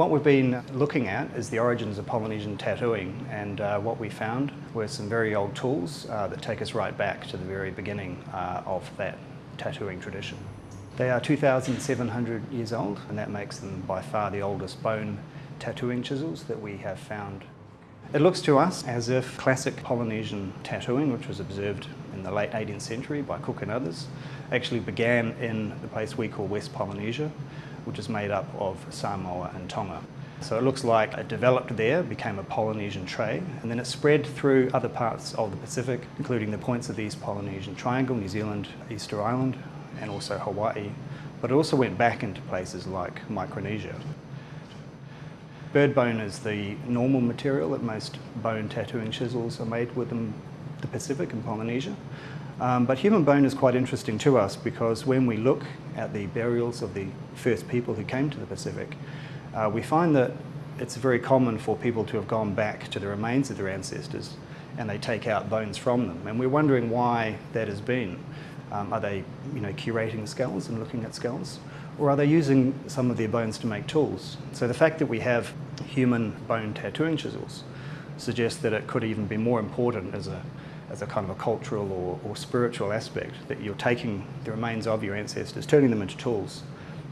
what we've been looking at is the origins of Polynesian tattooing and uh, what we found were some very old tools uh, that take us right back to the very beginning uh, of that tattooing tradition. They are 2,700 years old and that makes them by far the oldest bone tattooing chisels that we have found. It looks to us as if classic Polynesian tattooing, which was observed in the late 18th century by Cook and others, actually began in the place we call West Polynesia, which is made up of Samoa and Tonga. So it looks like it developed there, became a Polynesian trade, and then it spread through other parts of the Pacific, including the points of the East Polynesian Triangle, New Zealand, Easter Island, and also Hawaii. But it also went back into places like Micronesia. Bird bone is the normal material that most bone tattooing chisels are made within the Pacific and Polynesia. Um, but human bone is quite interesting to us because when we look at the burials of the first people who came to the Pacific, uh, we find that it's very common for people to have gone back to the remains of their ancestors and they take out bones from them. And we're wondering why that has been. Um, are they you know, curating skulls and looking at skulls? Or are they using some of their bones to make tools? So the fact that we have human bone tattooing chisels suggests that it could even be more important as a as a kind of a cultural or, or spiritual aspect, that you're taking the remains of your ancestors, turning them into tools,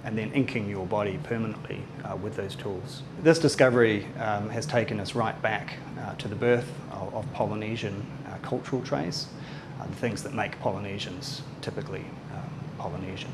and then inking your body permanently uh, with those tools. This discovery um, has taken us right back uh, to the birth of, of Polynesian uh, cultural traits, uh, the things that make Polynesians typically um, Polynesian.